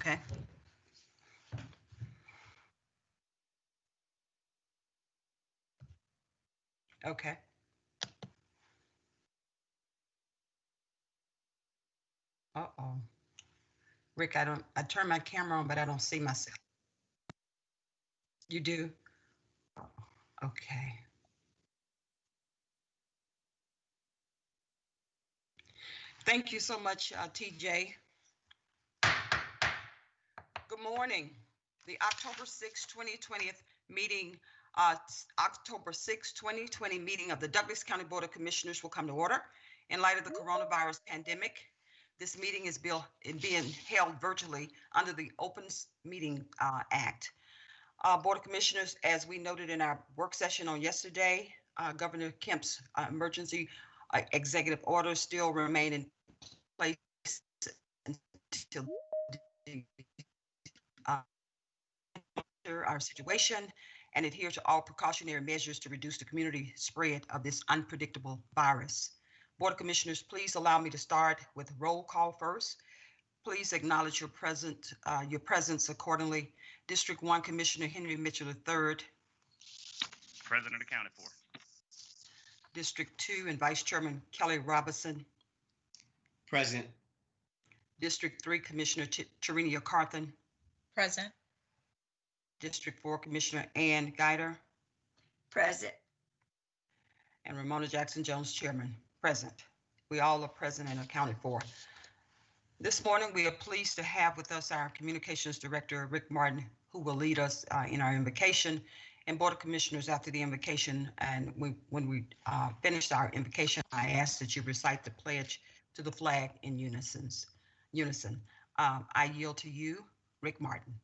Okay. Okay. Uh-oh. Rick, I don't, I turn my camera on, but I don't see myself. You do? Okay. Thank you so much, uh, TJ. Good morning. The October 6, 2020 meeting, uh, October 6, 2020 meeting of the Douglas County Board of Commissioners will come to order. In light of the coronavirus pandemic, this meeting is being held virtually under the Open Meeting uh, Act. Uh, Board of Commissioners, as we noted in our work session on yesterday, uh, Governor Kemp's uh, emergency uh, executive orders still remain in place until uh, monitor our situation and adhere to all precautionary measures to reduce the community spread of this unpredictable virus. Board of Commissioners, please allow me to start with roll call first. Please acknowledge your present, uh, your presence accordingly. District One Commissioner Henry Mitchell III, President accounted for. District Two and Vice Chairman Kelly Robinson, Present. District Three Commissioner T- Tarenia Carthen, Present. District Four Commissioner Ann Guider, Present. and Romona Jackson Jones, Chairman, present. We all are present and accounted for. This morning, we are pleased to have with us our Communications Director, Rick Martin, who will lead us uh, in our invocation. And Board of Commissioners, after the invocation, and we, when we uh, finished our invocation, I ask that you recite the pledge to the flag in unison. Unison. Um, I yield to you, Rick Martin.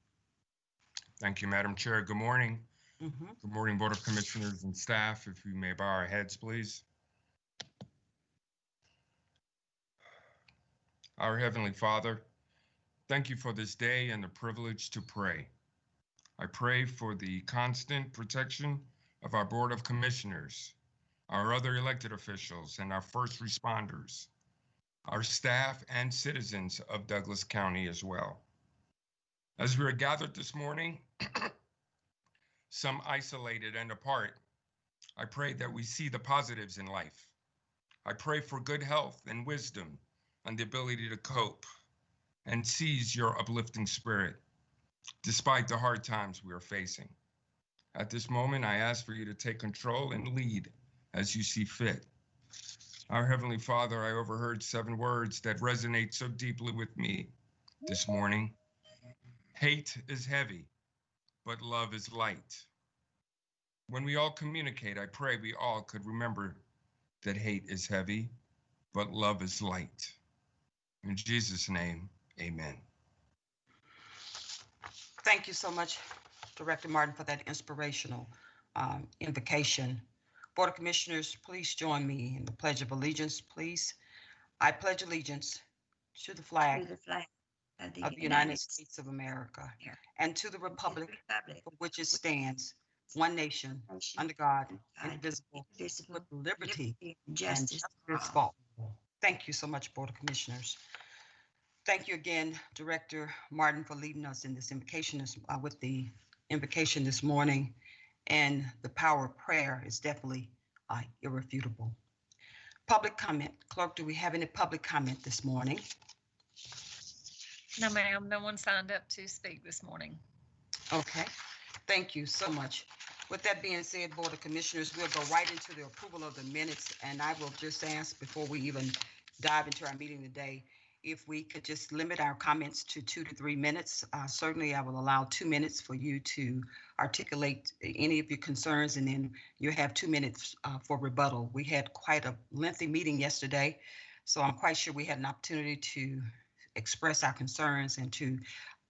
Thank you, Madam Chair. Good morning. Mhm. Good morning, Board of Commissioners and staff. If we may bow our heads, please. Our Heavenly Father, thank you for this day and the privilege to pray. I pray for the constant protection of our Board of Commissioners, our other elected officials, and our first responders, our staff and citizens of Douglas County as well. As we are gathered this morning, some isolated and apart, I pray that we see the positives in life. I pray for good health and wisdom and the ability to cope and seize your uplifting spirit despite the hard times we are facing. At this moment, I ask for you to take control and lead as you see fit. Our Heavenly Father, I overheard seven words that resonate so deeply with me this morning. Hate is heavy, but love is light. When we all communicate, I pray we all could remember that hate is heavy, but love is light. In Jesus' name, amen. Thank you so much, Director Martin, for that inspirational um, invocation. Board of Commissioners, please join me in the Pledge of Allegiance, please. I pledge allegiance to the to the flag of the United States of America America, and to the and to the republic republic for which it stands, one nation, nation, under God, God, indivisible, indivisible, with liberty liberty and justice for all. for all. Thank you so much, Board of Commissioners. Thank you again, Director Martin, for leading us in this invocation this, uh, with the invocation this morning. And the power of prayer is definitely uh, irrefutable. Public comment. Clerk, do we have any public comment this morning? No, ma'am, no one signed up to speak this morning. Okay, thank you so much. With that being said, Board of Commissioners, we'll go right into the approval of the minutes. And I will just ask before we even dive into our meeting today, if we could just limit our comments to two to three minutes. Uh, Certainly, I will allow two minutes for you to articulate any of your concerns, and then you have two minutes uh, for rebuttal. We had quite a lengthy meeting yesterday, so I'm quite sure we had an opportunity to express our concerns and to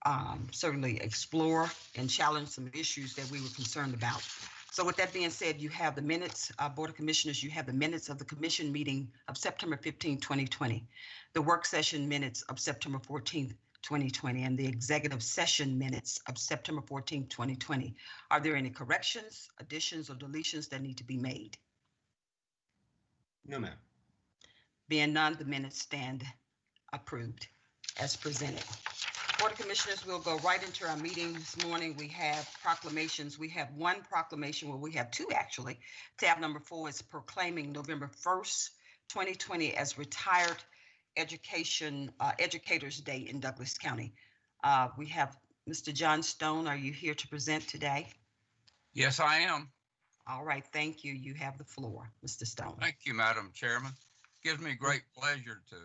um, certainly explore and challenge some issues that we were concerned about. So with that being said, you have the minutes, uh, Board of Commissioners, you have the minutes of the commission meeting of September 15, 2020, the work session minutes of September 14th, 2020, and the executive session minutes of September 14th, 2020. Are there any corrections, additions, or deletions that need to be made? No, ma'am. Being none, the minutes stand approved as presented. Board of Commissioners, we'll go right into our meeting this morning. We have proclamations. We have one proclamation, well, we have two actually. Tab number four is proclaiming November 1st, 2020 as Retired Education, uh, Educators Day in Douglas County. Uh, We have Mr. John Stone. Are you here to present today? Yes, I am. All right, thank you. You have the floor, Mr. Stone. Thank you, Madam Chairman. Gives me great pleasure to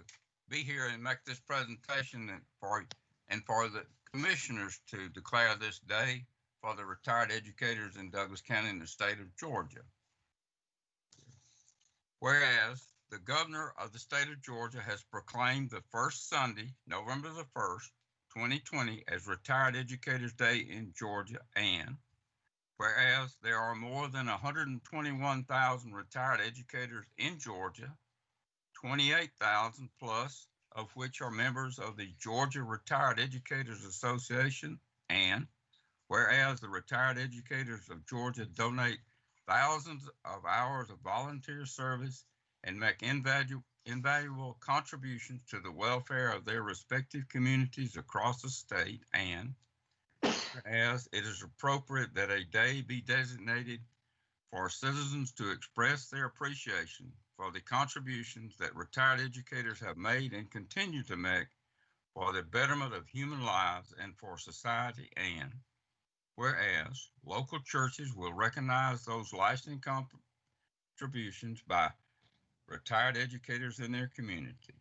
be here and make this presentation and for, and for the commissioners to declare this day for the retired educators in Douglas County in the state of Georgia. Whereas the governor of the state of Georgia has proclaimed the first Sunday, November the 1st, 2020, as Retired Educators Day in Georgia and Whereas there are more than 121,000 retired educators in Georgia, 28,000 plus of which are members of the Georgia Retired Educators Association, and whereas the retired educators of Georgia donate thousands of hours of volunteer service and make invalu- invaluable contributions to the welfare of their respective communities across the state, and as it is appropriate that a day be designated for citizens to express their appreciation for the contributions that retired educators have made and continue to make for the betterment of human lives and for society and whereas local churches will recognize those lasting contributions by retired educators in their community.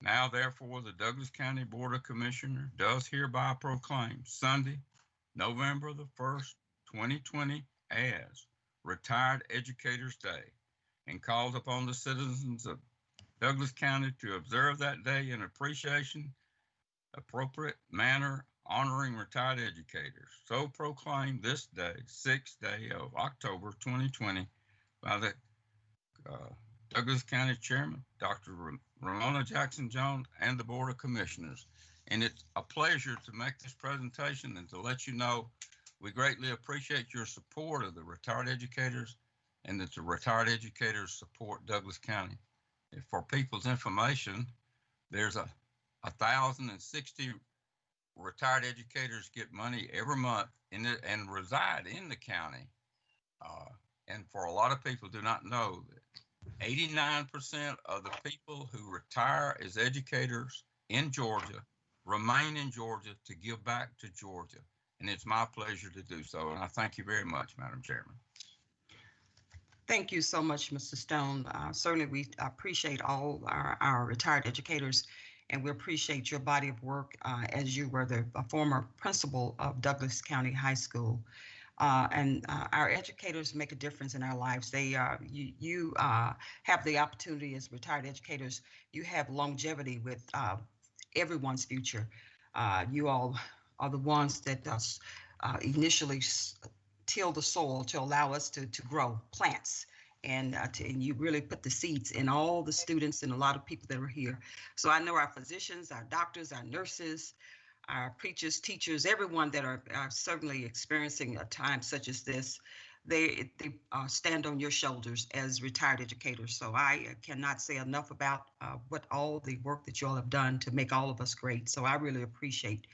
Now, therefore, the Douglas County Board of Commissioners does hereby proclaim Sunday, November the 1st, 2020, as Retired Educators Day and calls upon the citizens of Douglas County to observe that day in appreciation, appropriate manner, honoring retired educators. So proclaimed this day, sixth day of October 2020, by the uh, Douglas County Chairman, Dr. Romona Jackson Jones, and the Board of Commissioners. And it's a pleasure to make this presentation and to let you know we greatly appreciate your support of the retired educators and that the retired educators support Douglas County. And For people's information, there's a, a thousand and sixty retired educators get money every month in it and reside in the county. Uh, and for a lot of people do not know that 89% of the people who retire as educators in Georgia remain in Georgia to give back to Georgia. And it's my pleasure to do so. And I thank you very much, Madam Chairman. Thank you so much, Mr. Stone. Uh, Certainly, we appreciate all our, our retired educators, and we appreciate your body of work uh, as you were the former principal of Douglas County High School. Uh, And uh, our educators make a difference in our lives. They, uh, you, you uh, have the opportunity as retired educators, you have longevity with everyone's future. You all are the ones that initially till the soil to allow us to, to grow plants. And, uh, to, and you really put the seeds in all the students and a lot of people that are here. So I know our physicians, our doctors, our nurses, our preachers, teachers, everyone that are, are certainly experiencing a time such as this, they, they uh, stand on your shoulders as retired educators. So I cannot say enough about uh, what all the work that you all have done to make all of us great. So I really appreciate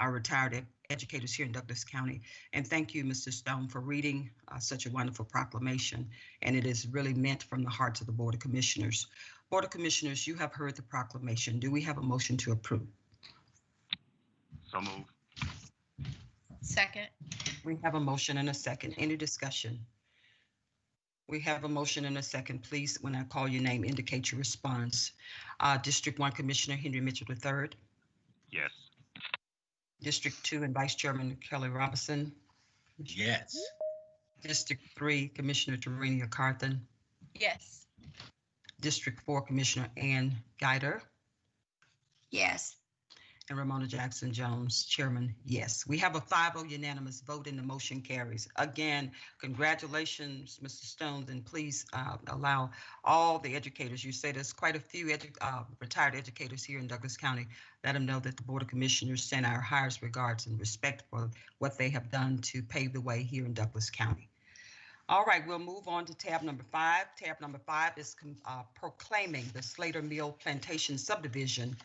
our retired educators here in Douglas County. And thank you, Mr. Stone, for reading uh, such a wonderful proclamation. And it is really meant from the hearts of the Board of Commissioners. Board of Commissioners, you have heard the proclamation. Do we have a motion to approve? So move. Second. We have a motion and a second. Any discussion? We have a motion and a second. Please, when I call your name, indicate your response. Uh, District One Commissioner Henry Mitchell III, Yes. District Two and Vice Chairman Kelly Robinson, Yes. District Three Commissioner Tarenia Carthen, Yes. District Four Commissioner Ann Guider, Yes. And Romona Jackson Jones, Chairman, yes. We have a 5-0 unanimous vote and the motion carries. Again, congratulations, Mr. Stones, and please uh, allow all the educators, you say there's quite a few edu- uh, retired educators here in Douglas County, let them know that the Board of Commissioners send our highest regards and respect for what they have done to pave the way here in Douglas County. All right, we'll move on to tab number five. Tab number five is uh, proclaiming the Slater Mill Plantation subdivision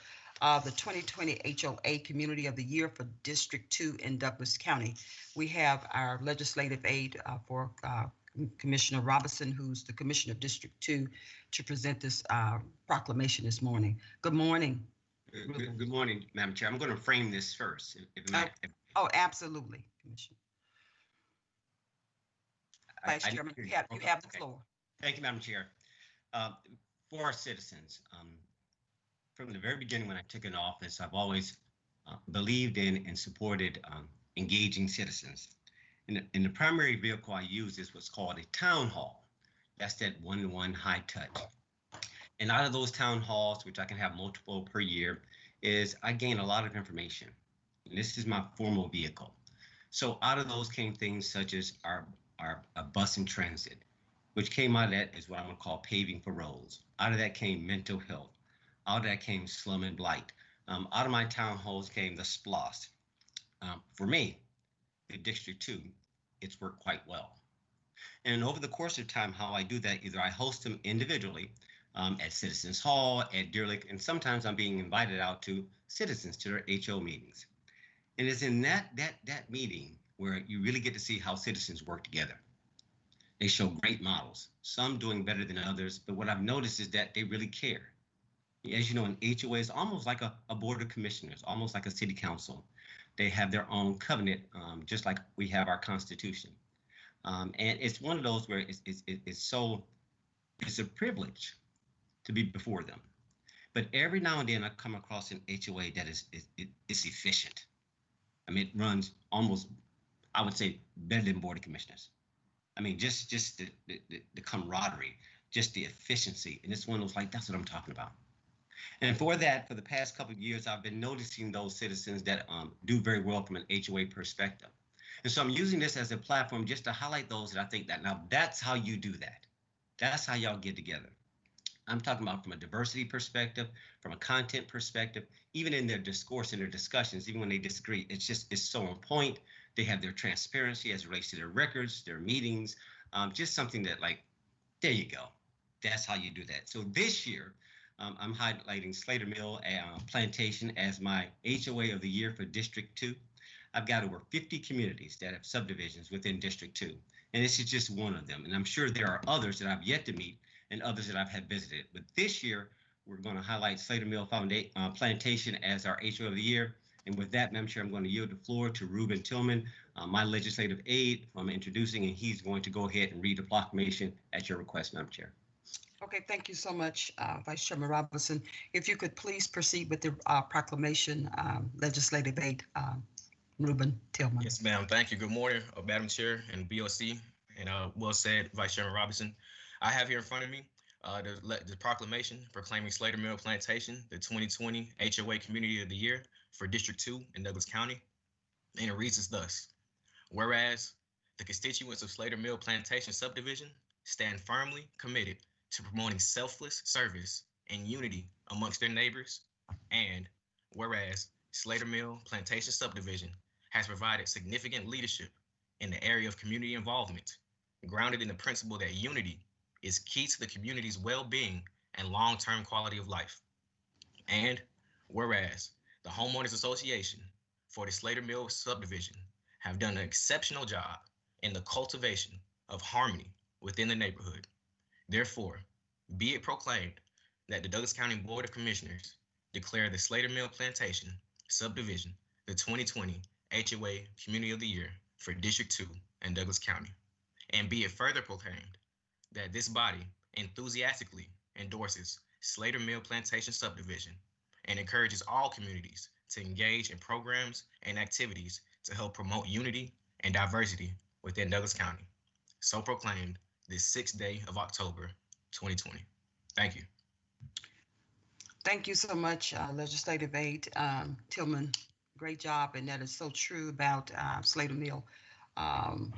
uh, the 2020 HOA Community of the Year for District 2 in Douglas County. We have our legislative aide uh, for uh, Commissioner Robinson, who's the Commissioner of District 2, to present this uh, proclamation this morning. Good morning. Good- Good morning, Madam Chair. I'm going to frame this first. if- if if Oh, absolutely, Commissioner. I- Vice I- Chairman, you have, you have the floor. Thank you, Madam Chair. Uh, For our citizens, um, from the very beginning when I took an office, I've always uh, believed in and supported um, engaging citizens. And the, and the primary vehicle I use is what's called a town hall. That's that one-to-one high touch. And out of those town halls, which I can have multiple per year, is I gain a lot of information. And this is my formal vehicle. So out of those came things such as our, our uh, bus and transit, which came out of that is what I'm gonna call paving for roads. Out of that came mental health. Out of that came slum and blight. Um, out of my town halls came the SPLOST. Um, for me, the District Two, it's worked quite well. And over the course of time, how I do that, either I host them individually um, at Citizens Hall, at Deer Lake, and sometimes I'm being invited out to citizens to their HO meetings. And it's in that that that meeting where you really get to see how citizens work together. They show great models, some doing better than others, but what I've noticed is that they really care. As you know, an HOA is almost like a, a board of commissioners, almost like a city council. They have their own covenant, um, just like we have our constitution. Um, and it's one of those where it's, it's, it's so, it's a privilege to be before them. But every now and then I come across an HOA that is, is, is efficient. I mean, it runs almost, I would say, better than board of commissioners. I mean, just just the, the, the- camaraderie, just the efficiency, and it's one of those like that's what I'm talking about. And for that, for the past couple of years, I've been noticing those citizens that um, do very well from an HOA perspective. And so I'm using this as a platform just to highlight those that I think that now that's how you do that. That's how y'all get together. I'm talking about from a diversity perspective, from a content perspective, even in their discourse and their discussions, even when they disagree, it's just it's so on point. They have their transparency as it relates to their records, their meetings, um, just something that like, there you go. That's how you do that. So this year, um, I'm highlighting Slater Mill uh, Plantation as my HOA of the year for District 2. I've got over 50 communities that have subdivisions within District 2, and this is just one of them. And I'm sure there are others that I've yet to meet and others that I've had visited. But this year, we're going to highlight Slater Mill Founda- uh, Plantation as our HOA of the year. And with that, Madam Chair, I'm going to yield the floor to Ruben Tillman, uh, my legislative aide. I'm introducing, and he's going to go ahead and read the proclamation at your request, Madam Chair. Okay, thank you so much, uh, Vice Chairman Robinson. If you could please proceed with the uh, proclamation, um, legislative aid, um, Ruben Tillman. Yes, ma'am. Thank you. Good morning, uh, Madam Chair and BOC, and uh, well said, Vice Chairman Robinson. I have here in front of me uh, the, the proclamation proclaiming Slater Mill Plantation the 2020 HOA Community of the Year for District 2 in Douglas County. And it reads as thus Whereas the constituents of Slater Mill Plantation subdivision stand firmly committed to promoting selfless service and unity amongst their neighbors, and whereas Slater Mill Plantation subdivision has provided significant leadership in the area of community involvement, grounded in the principle that unity is key to the community's well being and long term quality of life. And whereas the Homeowners Association for the Slater Mill subdivision have done an exceptional job in the cultivation of harmony within the neighborhood. Therefore, be it proclaimed that the Douglas County Board of Commissioners declare the Slater Mill Plantation subdivision the 2020 HOA Community of the Year for District 2 and Douglas County. And be it further proclaimed that this body enthusiastically endorses Slater Mill Plantation subdivision and encourages all communities to engage in programs and activities to help promote unity and diversity within Douglas County. So proclaimed this sixth day of October 2020. Thank you. Thank you so much, uh, Legislative Aide um, Tillman. Great job, and that is so true about uh, Slater Mill um,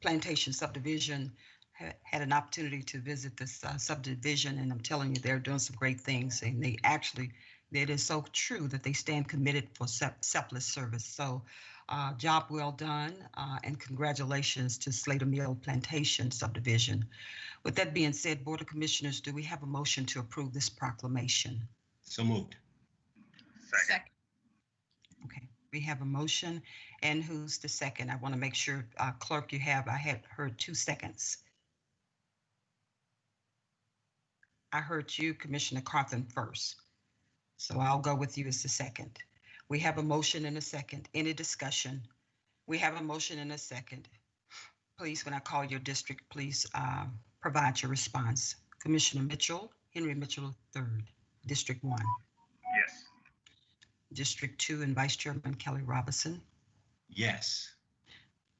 Plantation subdivision. Ha- Had an opportunity to visit this uh, subdivision, and I'm telling you, they're doing some great things. And they actually, it is so true that they stand committed for se- selfless service. So, uh, job well done, uh, and congratulations to Slater Mill Plantation subdivision. With that being said, Board of Commissioners, do we have a motion to approve this proclamation? So moved. Second. Okay, we have a motion, and who's the second? I want to make sure, uh, clerk, you have, I had heard two seconds. I heard you, Commissioner Carthen, first. So I'll go with you as the second. We have a motion and a second. Any discussion? We have a motion and a second. Please, when I call your district, please um, provide your response. Commissioner Mitchell, Henry Mitchell III, District One. Yes. District Two and Vice Chairman Kelly Robinson. Yes.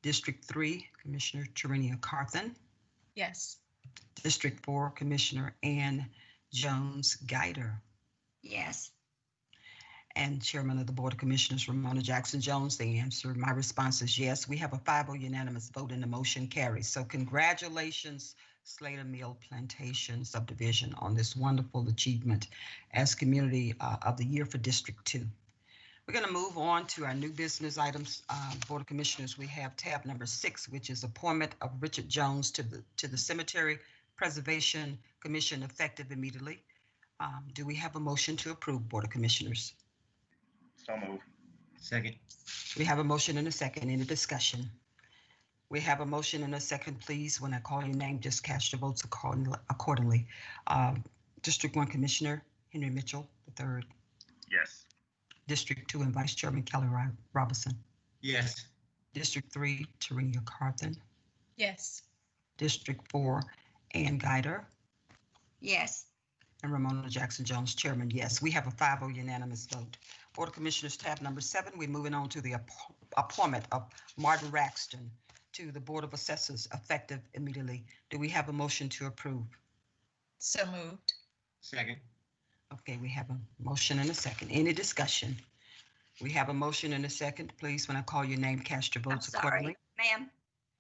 District Three, Commissioner Tarenia Carthen. Yes. District Four, Commissioner Ann Jones Guider. Yes. And Chairman of the Board of Commissioners, Romona Jackson Jones. The answer, my response is yes. We have a 5-0 unanimous vote and the motion carries. So congratulations, Slater Mill Plantation subdivision on this wonderful achievement as Community uh, of the Year for District Two. We're going to move on to our new business items. Uh, Board of Commissioners, we have tab number six, which is appointment of Richard Jones to the, to the Cemetery Preservation Commission effective immediately. Um, Do we have a motion to approve, Board of Commissioners? So move. Second. We have a motion and a second. Any discussion? We have a motion and a second. Please, when I call your name, just cast your votes accordingly- accordingly. Um, District One Commissioner Henry Mitchell the third. Yes. District Two and Vice Chairman Kelly Ro- Robinson, Yes. District Three Tarenia Carthen, Yes. District Four Ann Guider, Yes. and Romona Jackson Jones, Chairman, yes. We have a 5-0 unanimous vote. Board of Commissioners, tab number seven, we're moving on to the appo- appointment of Martin Raxton to the Board of Assessors effective immediately. Do we have a motion to approve? So moved. Second. Okay, we have a motion and a second. Any discussion? We have a motion and a second. Please, when I call your name, cast your I'm votes accordingly. sorry, ma'am,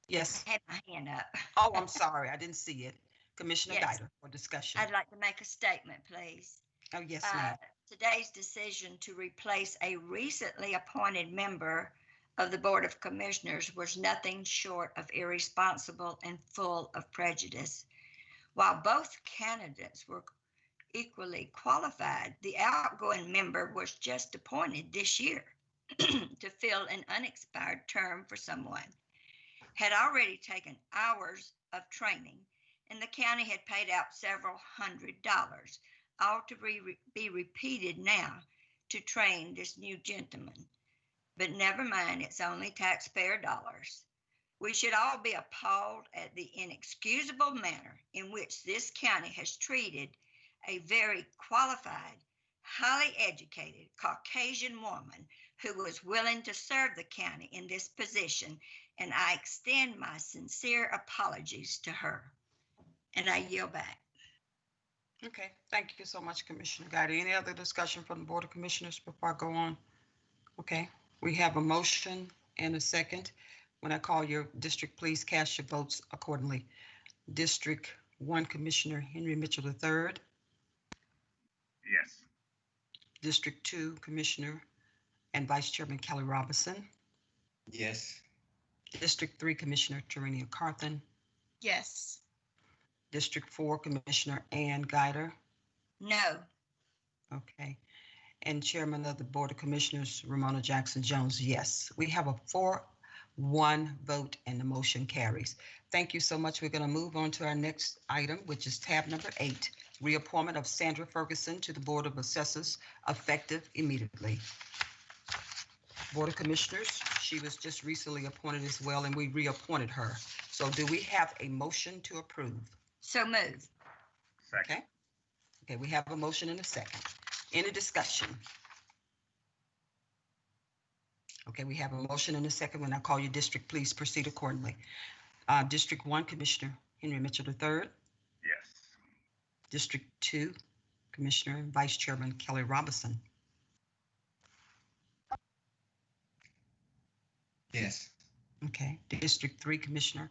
Yes. I had my hand up. Oh, I'm sorry. I didn't see it. Commissioner Yes. Guider for discussion. I'd like to make a statement, please. Oh, yes, Uh, ma'am. Today's decision to replace a recently appointed member of the Board of Commissioners was nothing short of irresponsible and full of prejudice. While both candidates were equally qualified, the outgoing member was just appointed this year to fill an unexpired term for someone. Had already taken hours of training, and the county had paid out several hundred dollars ought to be, be repeated now to train this new gentleman. But never mind, it's only taxpayer dollars. We should all be appalled at the inexcusable manner in which this county has treated a very qualified, highly educated Caucasian woman who was willing to serve the county in this position, and I extend my sincere apologies to her. And I yield back. Okay, thank you so much, Commissioner Guider. Any other discussion from the Board of Commissioners before I go on? Okay, we have a motion and a second. When I call your district, please cast your votes accordingly. District One Commissioner Henry Mitchell III, Yes. District Two Commissioner and Vice Chairman Kelly Robinson, Yes. District Three Commissioner Tarenia Carthen, Yes. District Four Commissioner Ann Guider, No, Okay. And Chairman of the Board of Commissioners, Romona Jackson Jones, yes. We have a four, one vote and the motion carries. Thank you so much. We're going to move on to our next item, which is tab number eight, reappointment of Sandra Ferguson to the Board of Assessors effective immediately. Board of Commissioners, she was just recently appointed as well, and we reappointed her. So do we have a motion to approve? So move. Second. Okay. Okay, we have a motion and a second. Any discussion? Okay, we have a motion and a second. When I call your district, please proceed accordingly. Uh, District One, Commissioner Henry Mitchell III. Yes. District Two, Commissioner and Vice Chairman Kelly Robinson. Yes. Okay, District Three, Commissioner,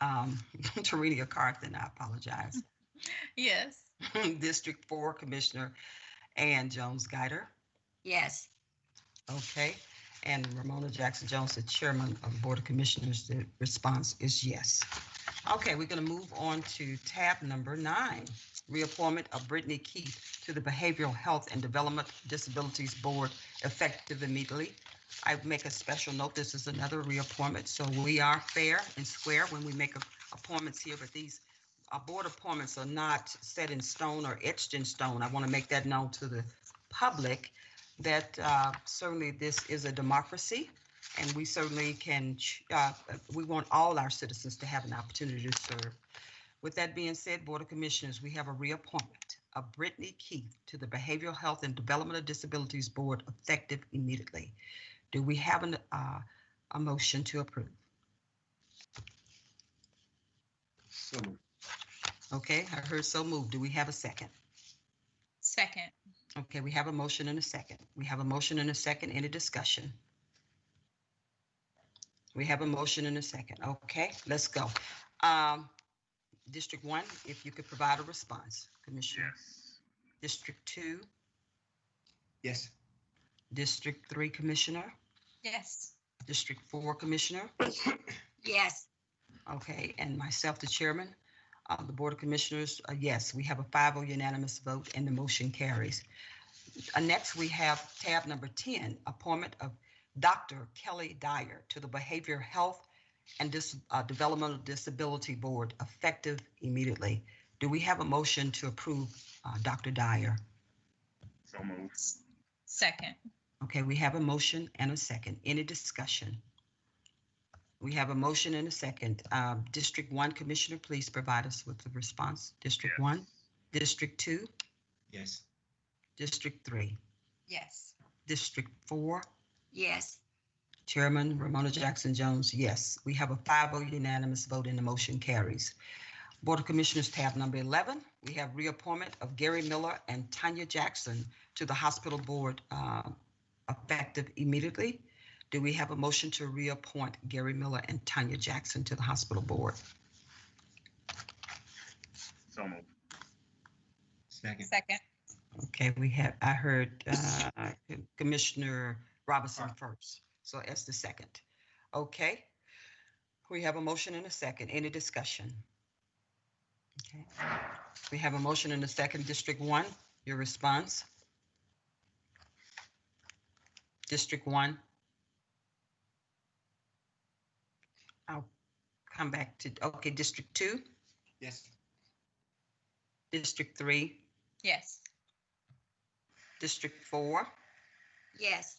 um, Tarenia Carthen, I apologize. Yes. District Four, Commissioner Ann Jones Guider. Yes, Okay, and Romona Jackson Jones, the chairman of the Board of Commissioners, the response is yes. Okay, we're going to move on to tab number nine, reappointment of Brittany Keith to the Behavioral Health and Development Disabilities Board effective immediately. I make a special note, this is another reappointment, so we are fair and square when we make appointments here, but these uh, board appointments are not set in stone or etched in stone. I want to make that known to the public that uh, certainly this is a democracy and we certainly can, uh, we want all our citizens to have an opportunity to serve. With that being said, Board of Commissioners, we have a reappointment of Brittany Keith to the Behavioral Health and Development of Disabilities Board effective immediately. Do we have an, uh, a motion to approve? So moved. Okay, I heard so moved. Do we have a second? Second. Okay, we have a motion and a second. We have a motion and a second. Any discussion? We have a motion and a second. Okay, let's go. Um, District one, if you could provide a response, Commissioner. Yes. District two, Yes. District three, Commissioner, Yes. District four, Commissioner. Yes. Okay, and myself, the chairman of the Board of Commissioners, uh, yes, we have a 5-0 unanimous vote and the motion carries. Uh, Next, we have tab number 10, appointment of Dr. Kelly Dyer to the Behavioral Health and Dis- uh, Developmental Disability Board effective immediately. Do we have a motion to approve uh, Dr. Dyer? So moved. Second. Okay, we have a motion and a second. Any discussion? We have a motion and a second. Um, District one, Commissioner, please provide us with the response. District Yes. one, District two, Yes. District three, Yes. District four, Yes. Chairman Romona Jackson Jones, yes. We have a 5-0 unanimous vote and the motion carries. Board of Commissioners, tab number 11, we have reappointment of Gary Miller and Tanya Jackson to the Hospital Board uh, effective immediately. Do we have a motion to reappoint Gary Miller and Tanya Jackson to the Hospital Board? So moved. Second. Second. Okay, we have, I heard uh, Commissioner Robinson first, so that's the second. Okay. We have a motion and a second. Any discussion? Okay. We have a motion and a second. District one, your response? District one? I'll come back to, okay, District two, Yes. District three, Yes. District four? Yes.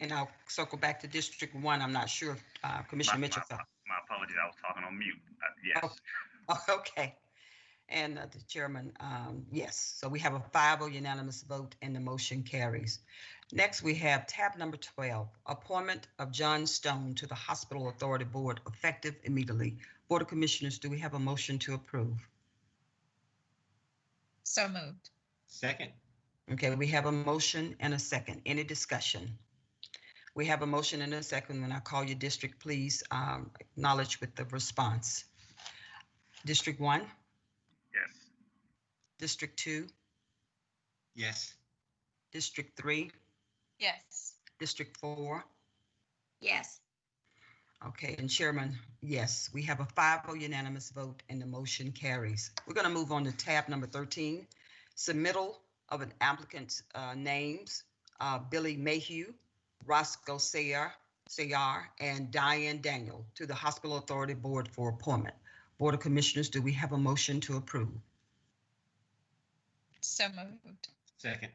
And I'll circle back to District One. I'm not sure if uh, Commissioner My- Mitchell. My my apologies, I was talking on mute. Uh, Yes. Oh. Oh, Okay. And uh, the chairman, um, yes. So we have a 5-0 unanimous vote and the motion carries. Next, we have tab number 12, appointment of John Stone to the Hospital Authority Board effective immediately. Board of Commissioners, do we have a motion to approve? So moved. Second. Okay, we have a motion and a second. Any discussion? We have a motion and a second. When I call your district, please um, acknowledge with the response. District one, Yes. District two, Yes. District three, Yes. District four. Yes. Okay, and Chairman, yes, we have a 5-0 unanimous vote and the motion carries. We're going to move on to tab number 13, submittal of an applicant's uh, names, uh, Billy Mayhew, Roscoe Sayar, Sayar, and Diane Daniel to the Hospital Authority Board for appointment. Board of Commissioners, do we have a motion to approve? So moved. Second.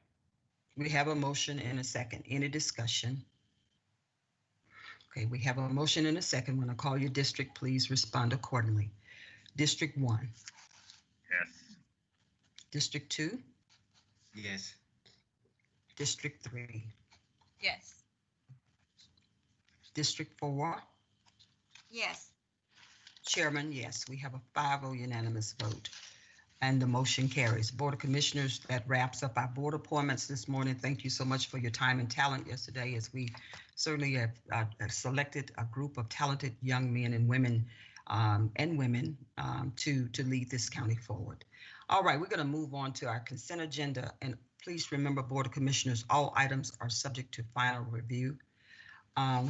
We have a motion and a second. Any discussion? Okay, we have a motion and a second. When I call your district, please respond accordingly. District one, Yes. District two, Yes. District three, Yes. District four. Yes. Chairman, yes, we have a 5-0 unanimous vote. And the motion carries. Board of Commissioners, that wraps up our board appointments this morning. Thank you so much for your time and talent yesterday as we certainly have uh, have selected a group of talented young men and women um, and women um, to, to lead this county forward. All right, we're going to move on to our consent agenda. And please remember, Board of Commissioners, all items are subject to final review. Um,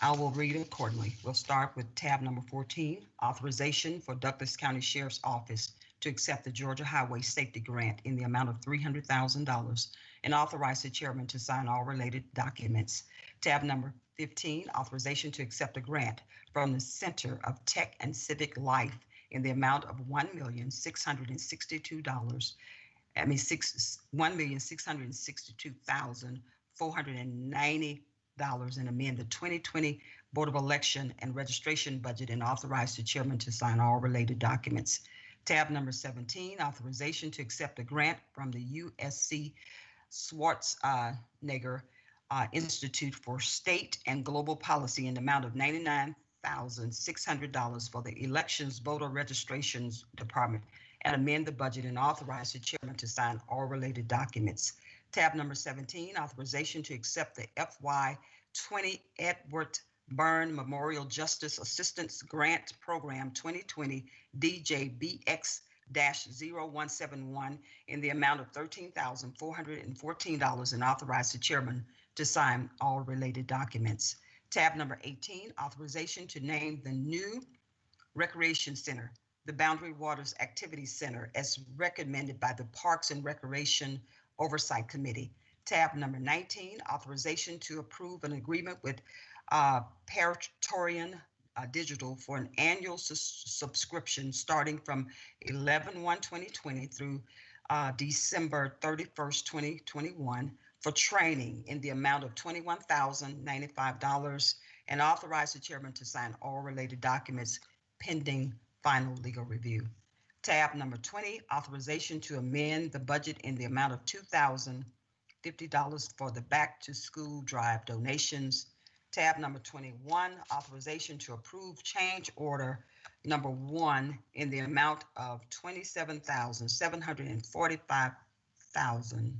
I will read accordingly. We'll start with tab number 14, authorization for Douglas County Sheriff's Office to accept the Georgia Highway Safety Grant in the amount of $300,000 and authorize the chairman to sign all related documents. Tab number 15, authorization to accept a grant from the Center of Tech and Civic Life in the amount of $1,662. I mean, six, $1,662,490 and amend the 2020 Board of Election and Registration Budget and authorize the chairman to sign all related documents. Tab number 17, authorization to accept a grant from the USC Schwarzenegger uh, Institute for State and Global Policy in the amount of $99,600 for the Elections Voter Registrations Department and amend the budget and authorize the chairman to sign all related documents. Tab number 17, authorization to accept the FY 20 Edward Byrne Memorial Justice Assistance Grant Program 2020 DJBX-0171 in the amount of $13,414 and authorize the chairman to sign all related documents. Tab number 18, authorization to name the new Recreation Center, the Boundary Waters Activity Center, as recommended by the Parks and Recreation Oversight Committee. Tab number 19, authorization to approve an agreement with uh, Praetorian uh, Digital for an annual subscription starting from 11/1/2020 through uh, December 31st, 2021 for training in the amount of $21,095 and authorize the chairman to sign all related documents pending final legal review. Tab number 20, authorization to amend the budget in the amount of $2,050 for the back to school drive donations. Tab number 21, authorization to approve change order number one in the amount of $27,745,000.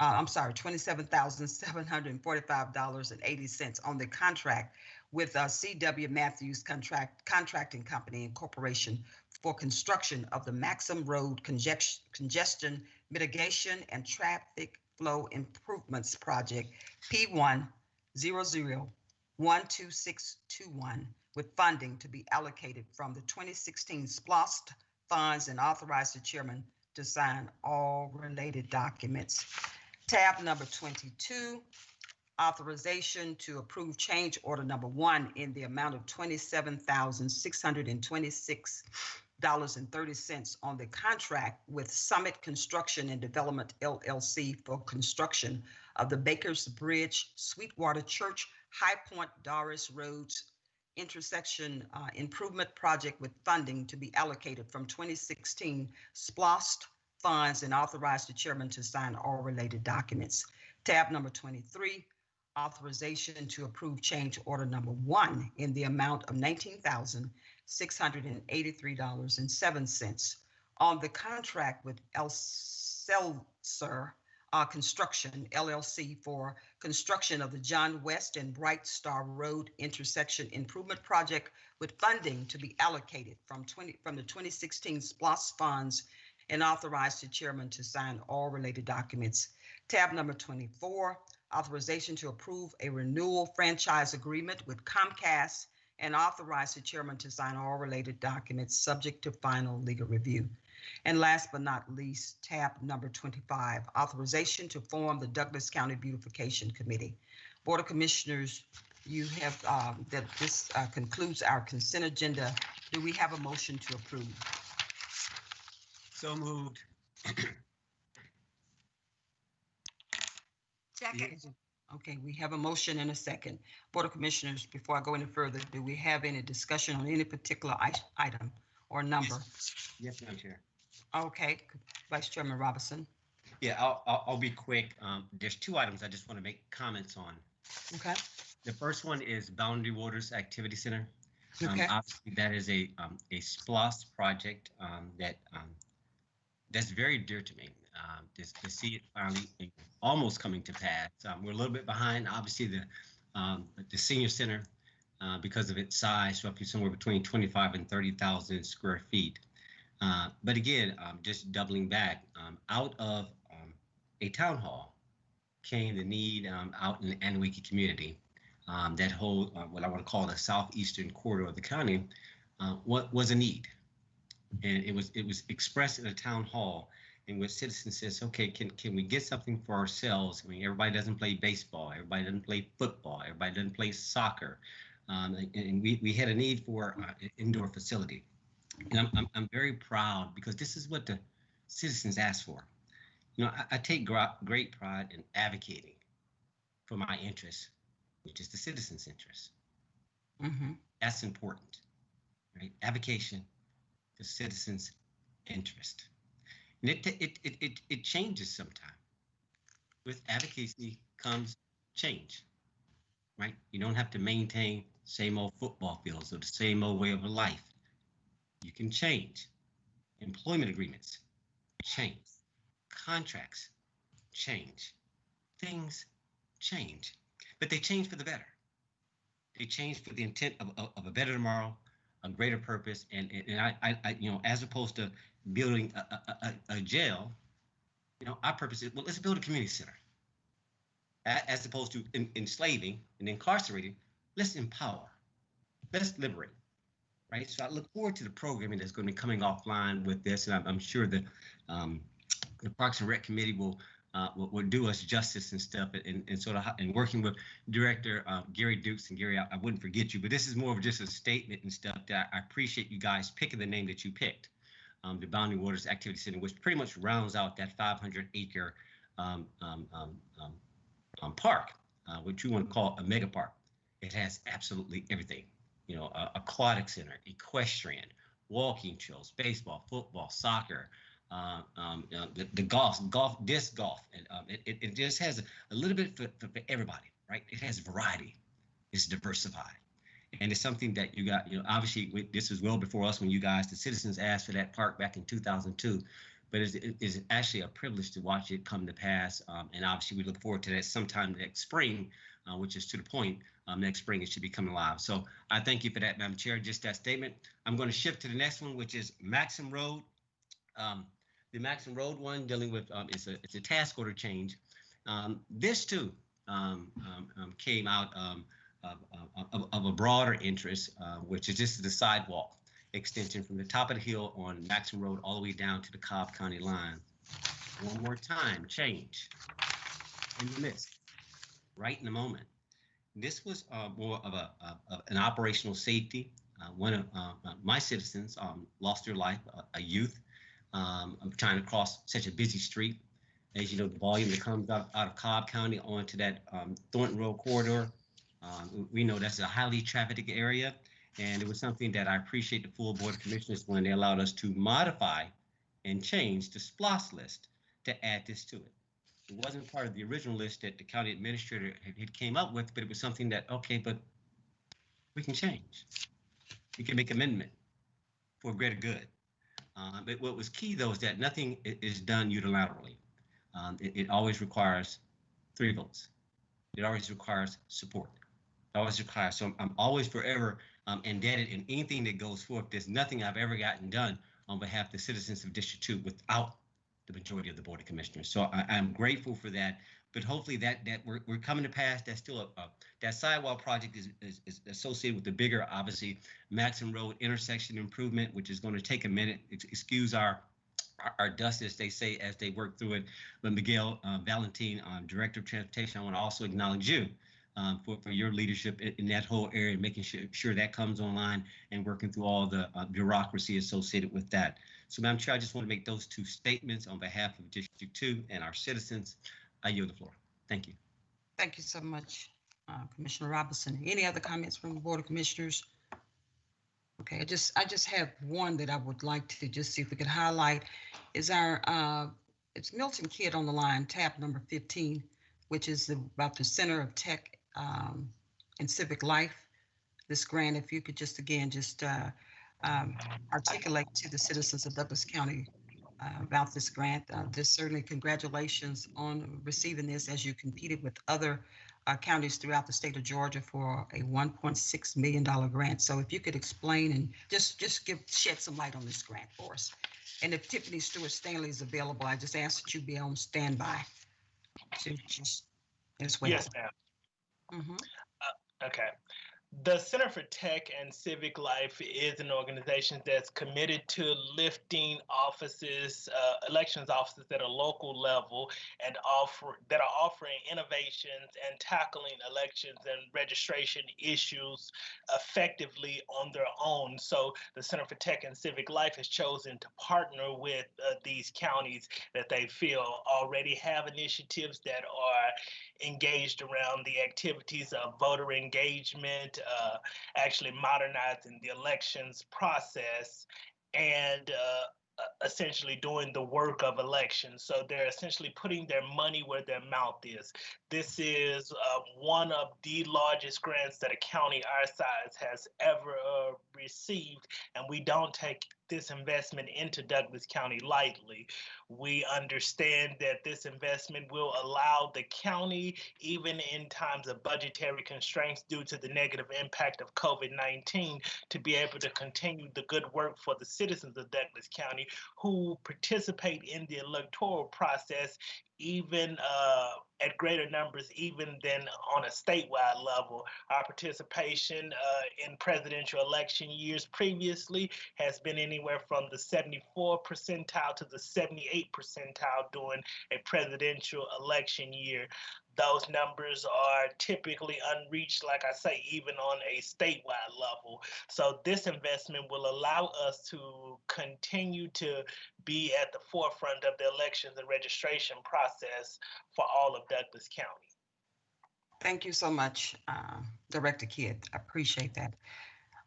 Uh, I'm sorry, $27,745.80 on the contract with uh, CW Matthews Contract Contracting Company Incorporation for construction of the Maxham Road congestion, mitigation and traffic flow improvements project P1 12621 with funding to be allocated from the 2016 SPLOST funds and authorize the chairman to sign all related documents. Tab number 22, authorization to approve change order number one in the amount of $27,626.30 cents on the contract with Summit Construction and Development LLC for construction of the Bakers Bridge, Sweetwater Church, High Point Doris Roads intersection uh, improvement project with funding to be allocated from 2016 SPLOST funds and authorize the chairman to sign all related documents. Tab number 23, authorization to approve change order number one in the amount of $19,683.07 on the contract with Elselser uh, Construction LLC for construction of the John West and Bright Star Road intersection improvement project with funding to be allocated from 20 from the 2016 SPLOST funds and authorize the chairman to sign all related documents. Tab number 24, authorization to approve a renewal franchise agreement with Comcast and authorize the chairman to sign all related documents subject to final legal review. And last but not least, tab number 25, authorization to form the Douglas County Beautification Committee. Board of Commissioners, you have, um, that this uh, concludes our consent agenda. Do we have a motion to approve? So moved. Second, Okay, we have a motion and a second. Board of Commissioners, before I go any further, do we have any discussion on any particular i- item or number? Yes, Madam Chair. Okay, Vice Chairman Robinson. Yeah, I'll, I'll, I'll be quick. Um, there's two items I just want to make comments on. Okay, The first one is Boundary Waters Activity Center. Um, okay, Obviously, that is a, um, a SPLOST project, um, that, um, that's very dear to me. Um, just to see it finally almost coming to pass. Um, we're a little bit behind, obviously, the, um, the senior center, uh, because of its size, roughly somewhere between 25 and 30,000 square feet. Uh, but again, um, just doubling back, um, out of, um, a town hall came the need, out in the Annewakee community that whole, uh, what I want to call the southeastern corridor of the county, uh, what was a need. And it was, it was expressed in a town hall in which citizens says, okay, can, can we get something for ourselves? I mean, everybody doesn't play baseball, everybody doesn't play football, everybody doesn't play soccer. Um, and, and we, we had a need for uh, an indoor facility. And I'm, I'm, I'm very proud because this is what the citizens asked for. You know, I, I take great pride in advocating for my interests, which is the citizens' interest. hmm That's important, right? Advocation for citizens' interest. And it, it, it, it, it changes sometimes. With advocacy comes change, right? You don't have to maintain same old football fields or the same old way of life. You can change. Employment agreements change. Contracts change. Things change, but they change for the better. They change for the intent of, of, of a better tomorrow, a greater purpose, and, and, I, I, you know, as opposed to building a, a, a, jail, you know, our purpose is well, let's build a community center. As opposed to en- enslaving and incarcerating, let's empower, let's liberate, right? So I look forward to the programming that's going to be coming offline with this, and I'm, I'm sure that um, the Parks and Rec Committee will, uh, will will do us justice and stuff, and, and sort of and working with Director uh, Gary Dukes and Gary, I, I wouldn't forget you, but this is more of just a statement and stuff that I appreciate you guys picking the name that you picked, um, the Boundary Waters Activity Center, which pretty much rounds out that 500 acre um, um, um, um, park, uh, which you want to call a mega park. It has absolutely everything, you know, aquatic center, equestrian, walking trails, baseball, football, soccer, uh, um, uh, the, the golf, golf, disc golf, and um, it, it, just has a, a little bit for, for everybody, right? It has variety, it's diversified, and it's something that you got. You know, obviously we, this was well before us when you guys, the citizens, asked for that park back in 2002. But it's, it's actually a privilege to watch it come to pass, um, and obviously we look forward to that sometime next spring, uh, which is to the point. Um, next spring it should be coming live. So I thank you for that, Madam Chair. Just that statement. I'm going to shift to the next one, which is Maxham Road. Um, the Maxham Road one dealing with um, it's a it's a task order change. Um, this too um, came out of, of, of- a broader interest, uh, which is just the sidewalk extension from the top of the hill on Maxham Road all the way down to the Cobb County line. One more time, change in the midst, right in the moment. This was uh, more of a an operational safety. Uh, one of uh, uh, my citizens um, lost their life, a, a youth, um, trying to cross such a busy street. As you know, the volume that comes out, out of Cobb County onto that um, Thornton Road corridor. Um, we know that's a highly trafficked area. And it was something that I appreciate the full Board of Commissioners when they allowed us to modify and change the SPLOST list to add this to it. It wasn't part of the original list that the county administrator had, came up with, but it was something that, okay, but we can change. We can make amendment for greater good. Uh, but what was key though is that nothing is done unilaterally. Um, it, it always requires three votes. It always requires support. Always requires. So I'm, I'm always forever um, indebted in anything that goes forth. There's nothing I've ever gotten done on behalf of the citizens of District Two without the majority of the Board of Commissioners. So I, I'm grateful for that. But hopefully that that we're, we're coming to pass. That's still a, a that sidewalk project is, is, is associated with the bigger, obviously, Maxham Road intersection improvement, which is going to take a minute. Ex- Excuse our our, our dust, as they say, as they work through it. But Miguel uh, Valentin, um, Director of Transportation, I want to also acknowledge you um, for, for your leadership in, that whole area, making sure, sure that comes online and working through all the uh, bureaucracy associated with that. So, Madam Chair, I just want to make those two statements on behalf of District 2 and our citizens. I yield the floor. Thank you. Thank you so much, uh, Commissioner Robinson. Any other comments from the Board of Commissioners? Okay, I just, I just have one that I would like to just see if we could highlight is our, uh, it's Milton Kidd on the line, tab number 15, which is about the Center of Tech um, and Civic Life. This grant, if you could just again, just uh, um, articulate to the citizens of Douglas County uh, about this grant. Uh, certainly congratulations on receiving this as you competed with other uh, counties throughout the state of Georgia for a $1.6 million grant. So if you could explain and just, just give, shed some light on this grant for us. And if Tiffany Stewart Stanley is available, I just ask that you be on standby to just as well. Yes, ma'am. Mhm. Okay. The Center for Tech and Civic Life is an organization that's committed to lifting offices, uh, elections offices at a local level, and offer that are offering innovations and tackling elections and registration issues effectively on their own. So the Center for Tech and Civic Life has chosen to partner with uh, these counties that they feel already have initiatives that are engaged around the activities of voter engagement, uh, actually modernizing the elections process, and uh, uh, essentially doing the work of elections. So they're essentially putting their money where their mouth is. This is uh, one of the largest grants that a county our size has ever uh, received, and we don't take this investment into Douglas County lightly. We understand that this investment will allow the county, even in times of budgetary constraints due to the negative impact of COVID 19, to be able to continue the good work for the citizens of Douglas County who participate in the electoral process even uh, at greater numbers, even than on a statewide level. Our participation uh, in presidential election years previously has been anywhere from the 74 percentile to the 78 percentile during a presidential election year those numbers are typically unreached, like I say, even on a statewide level. So this investment will allow us to continue to be at the forefront of the elections and registration process for all of Douglas County. Thank you so much, uh, Director Kidd. I appreciate that.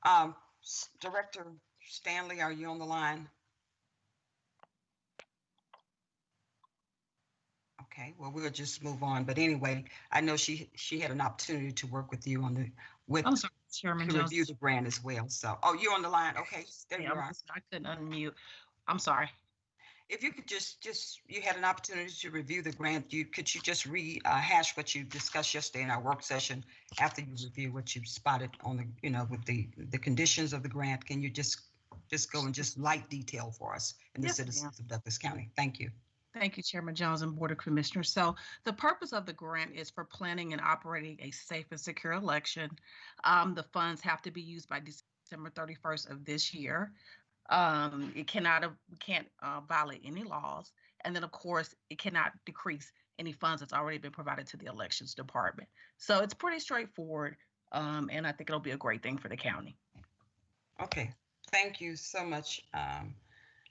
Um, Director Stanley, are you on the line? Okay, well, we'll just move on. But anyway, I know she she had an opportunity to work with you on the with I'm sorry, Chairman to review Jones. the grant as well. So, oh, you're on the line. Okay, there you Yeah, I'm are. I couldn't unmute. I'm sorry. If you could just just you had an opportunity to review the grant, you could you just rehash uh, what you discussed yesterday in our work session after you review what you spotted on the you know with the the conditions of the grant. Can you just just go in just light detail for us and the Yes, ma'am. citizens of Douglas County? Thank you. Thank you, Chairman Jones and Board of Commissioners. So the purpose of the grant is for planning and operating a safe and secure election. Um, the funds have to be used by December 31st of this year. Um, it cannot, uh, can't uh, violate any laws. And then, of course, it cannot decrease any funds that's already been provided to the elections department. So it's pretty straightforward. Um, and I think it'll be a great thing for the county. Okay, thank you so much, um,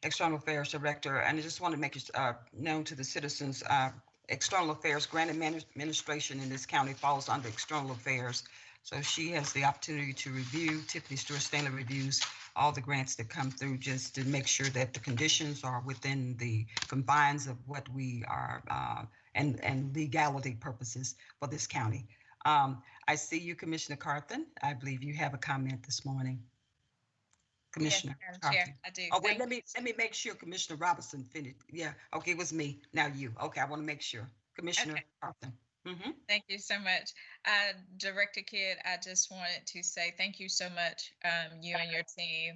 External Affairs Director. And I just want to make it uh, known to the citizens, uh, External Affairs Grant Administration in this county falls under External Affairs. So she has the opportunity to review, Tiffany Stewart Stanley reviews all the grants that come through just to make sure that the conditions are within the confines of what we are, uh, and, and legality purposes for this county. Um, I see you, Commissioner Carthen. I believe you have a comment this morning. Commissioner. Yes, Madam Chair. I do. Oh, wait, Thank let me, let me make sure Commissioner Robinson finished. Yeah, okay, it was me. Now you. Okay, I want to make sure. Commissioner Okay. Mm-hmm. Thank you so much. Uh, Director Kidd, I just wanted to say thank you so much, um, you and your team,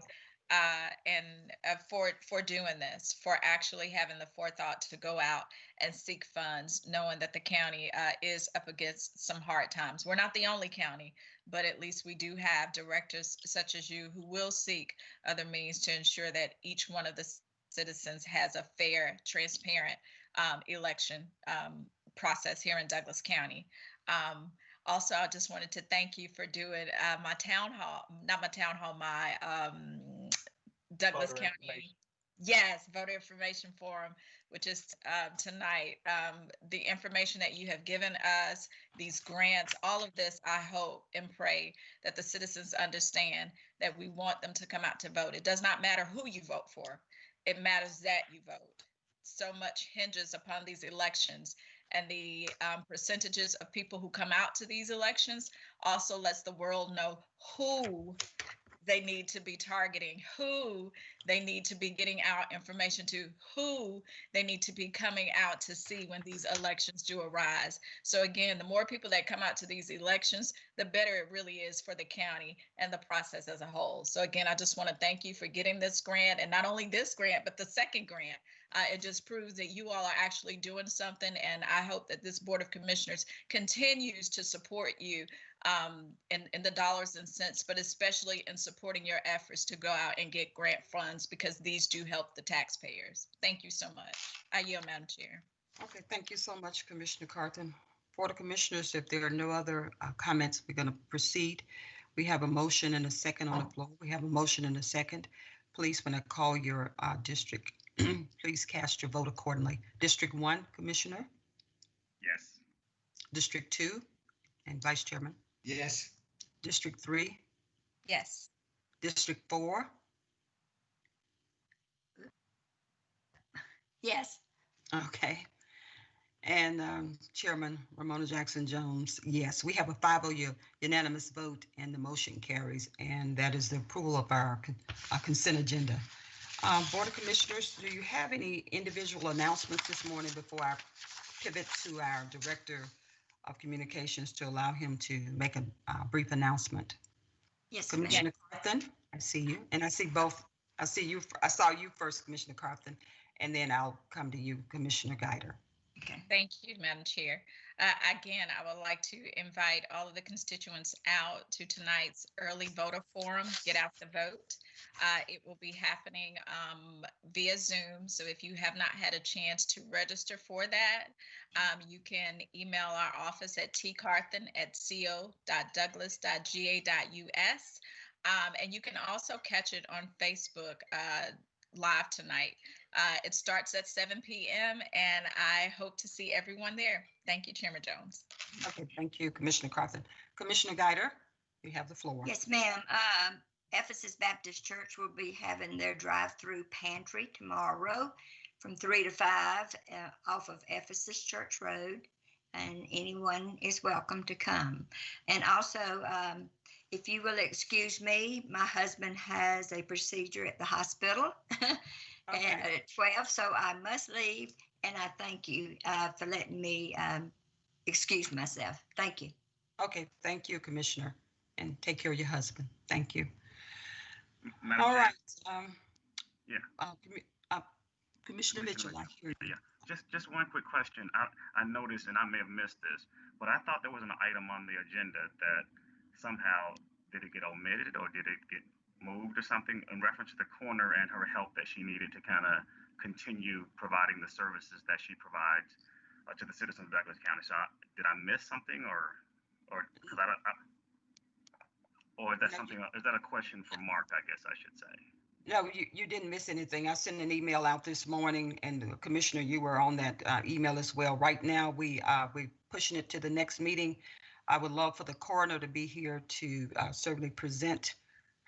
uh, and uh, for for doing this, for actually having the forethought to go out and seek funds, knowing that the county uh, is up against some hard times. We're not the only county, but at least we do have directors such as you who will seek other means to ensure that each one of the citizens has a fair, transparent um, election um, process here in Douglas County. Um, also, I just wanted to thank you for doing uh, my town hall, not my town hall, my um, Douglas County. Yes, voter information forum, which is uh, tonight. Um, the information that you have given us, these grants, all of this, I hope and pray that the citizens understand that we want them to come out to vote. It does not matter who you vote for, it matters that you vote. So much hinges upon these elections and the um, percentages of people who come out to these elections also lets the world know who they need to be targeting, who they need to be getting out information to, who they need to be coming out to see when these elections do arise. So again, the more people that come out to these elections, the better it really is for the county and the process as a whole. So again, I just want to thank you for getting this grant and not only this grant, but the second grant Uh, it just proves that you all are actually doing something, and I hope that this Board of Commissioners continues to support you um, in, in the dollars and cents, but especially in supporting your efforts to go out and get grant funds because these do help the taxpayers. Thank you so much. I yield, Madam Chair. Okay, thank you so much, Commissioner Carthen. For the commissioners, if there are no other uh, comments, we're going to proceed. We have a motion and a second on the floor. We have a motion and a second. Please, when I call your uh, district, please cast your vote accordingly. District one, Commissioner, Yes. District two, and Vice Chairman, Yes. District three, Yes. District four, Yes, Okay. And um, Chairman Romona Jackson Jones, yes, we have a 5-0 unanimous vote and the motion carries. And that is the approval of our con- uh, consent agenda. Um, Board of Commissioners, do you have any individual announcements this morning before I pivot to our Director of Communications to allow him to make a uh, brief announcement? yes. Commissioner Carthen, I see you, and I see both, I see you, I saw you first, Commissioner Carthen, and then I'll come to you, Commissioner Guider. Thank you, Madam Chair. Uh, Again, I would like to invite all of the constituents out to tonight's early voter forum, Get Out the Vote. Uh, It will be happening um, via Zoom, so if you have not had a chance to register for that, um, you can email our office at tcarthen@co.douglas.ga.us. Um, And you can also catch it on Facebook uh, live tonight. Uh, it starts at 7 p.m. and I hope to see everyone there. Thank you, Chairman Jones. Okay, thank you, Commissioner Carthen. Commissioner Guider, you have the floor. Yes, ma'am. Um, Ephesus Baptist Church will be having their drive-through pantry tomorrow from three to five uh, off of Ephesus Church Road. And anyone is welcome to come. And also, um, if you will excuse me, my husband has a procedure at the hospital Okay. at 12, so I must leave. And I thank you uh, for letting me um, excuse myself. Thank you. Okay, thank you, Commissioner, and take care of your husband. Thank you. Madam All Chair, right. um, Yeah. uh, Commi- uh, Commissioner Mitchell, I hear you. Just, just one quick question. I, I noticed, and I may have missed this, but I thought there was an item on the agenda that somehow, did it get omitted or did it get moved or something in reference to the coroner and her help that she needed to kind of continue providing the services that she provides uh, to the citizens of Douglas County? So I, did I miss something or, or, because I, don't- I, or is that something, is that a question for Mark, I guess I should say? No, you, you didn't miss anything. I sent an email out this morning and Commissioner, you were on that uh, email as well. Right now, we, uh, we're pushing it to the next meeting. I would love for the coroner to be here to uh, certainly present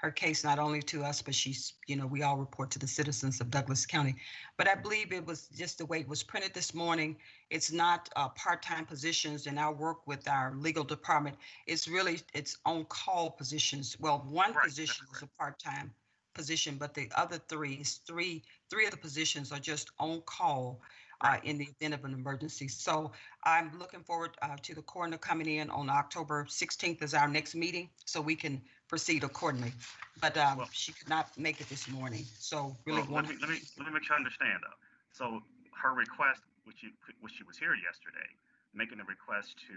her case, not only to us, but she's, you know, we all report to the citizens of Douglas County. But I believe it was just the way it was printed this morning. It's not uh, part-time positions and our work with our legal department. It's really, it's on-call positions. Well, one Right, that's position is a part-time position, but the other three is three, three of the positions are just on call uh, in the event of an emergency. So I'm looking forward uh, to the coroner coming in on October 16th is our next meeting, so we can proceed accordingly. But um, Well- she could not make it this morning, so really Well, let me, let me, let me make sure I understand though. So her request, which she, which she was here yesterday, making a request to,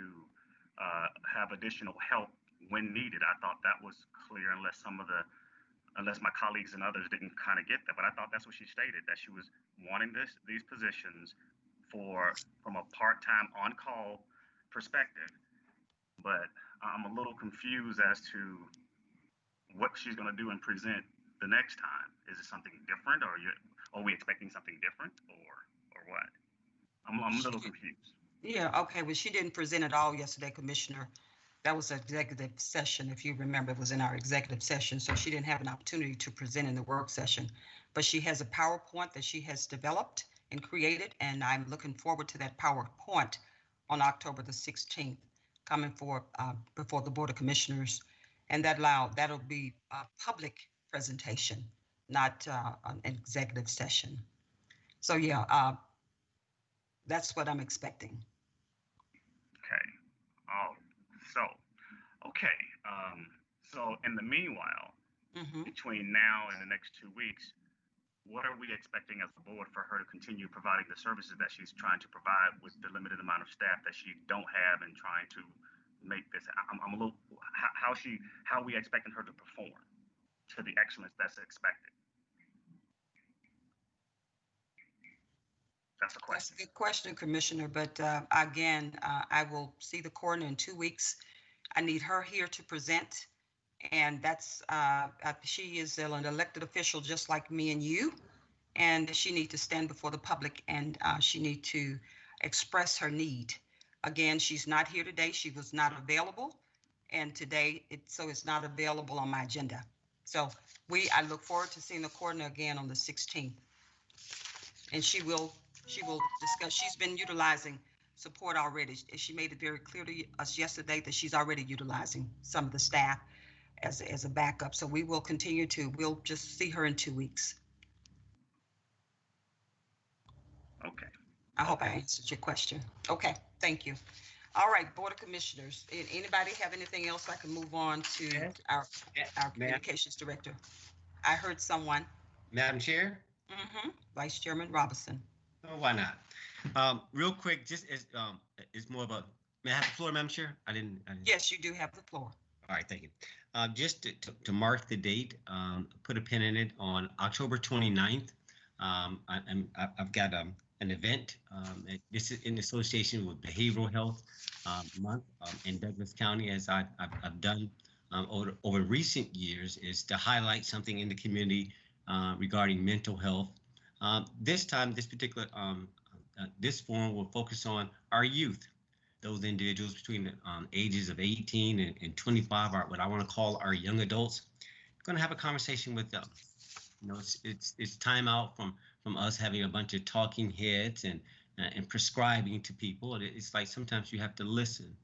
uh, have additional help when needed. I thought that was clear unless some of the, unless my colleagues and others didn't kind of get that, but I thought that's what she stated, that she was wanting this, these positions for, from a part-time on-call perspective. But I'm a little confused as to what she's gonna do and present the next time? Is it something different, or you, are we expecting something different, or, or what? I'm, I'm a little confused. Yeah, okay, well, she didn't present at all yesterday, Commissioner. That was executive session, if you remember, it was in our executive session, so she didn't have an opportunity to present in the work session. But she has a PowerPoint that she has developed and created, and I'm looking forward to that PowerPoint on October the 16th, coming for, uh, before the Board of Commissioners. And that allow, that'll be a public presentation, not uh, an executive session. So, yeah, uh, that's what I'm expecting. Okay. Oh, so, okay. Um, so in the meanwhile, Mhm. between now and the next two weeks, what are we expecting as a board for her to continue providing the services that she's trying to provide with the limited amount of staff that she don't have and trying to make this? I'm, I'm a little how, how she how we expecting her to perform to the excellence that's expected. That's a That's a question. good question, Commissioner, but uh, again, uh, I will see the coroner in two weeks. I need her here to present. And that's, uh, uh, she is an elected official just like me and you. And she need to stand before the public and uh, she need to express her need. Again, she's not here today. She was not available. And today, it, so it's not available on my agenda. So we, I look forward to seeing the coroner again on the 16th. And she will she will discuss, she's been utilizing support already. She made it very clear to us yesterday that she's already utilizing some of the staff as, as a backup. So we will continue to, we'll just see her in two weeks. Okay. I hope I answered your question. Okay, thank you. All right, Board of Commissioners, a- anybody have anything else I can move on to Yes. our, our communications director? I heard someone. Madam Chair? Mhm. Vice Chairman Robinson. Oh, why not? Um, real quick, just as, um, it's more about, may I have the floor, Madam Chair? I didn't, I didn't. Yes, you do have the floor. All right, thank you. Uh, just to, to, to mark the date, um, put a pin in it on October 29th. Um, I, I'm, I- I've got, um, an event, um, this is in association with Behavioral Health, um, Month, um, in Douglas County, as I, I've, I've done, um, over, over recent years, is to highlight something in the community, uh, regarding mental health. Um, this time, this particular, um, uh, this forum will focus on our youth those individuals between the ages of 18 and, and 25 are what I want to call our young adults. Going to have a conversation with them. You know, it's it's it's time out from from us having a bunch of talking heads and uh, and prescribing to people. It's like sometimes you have to listen.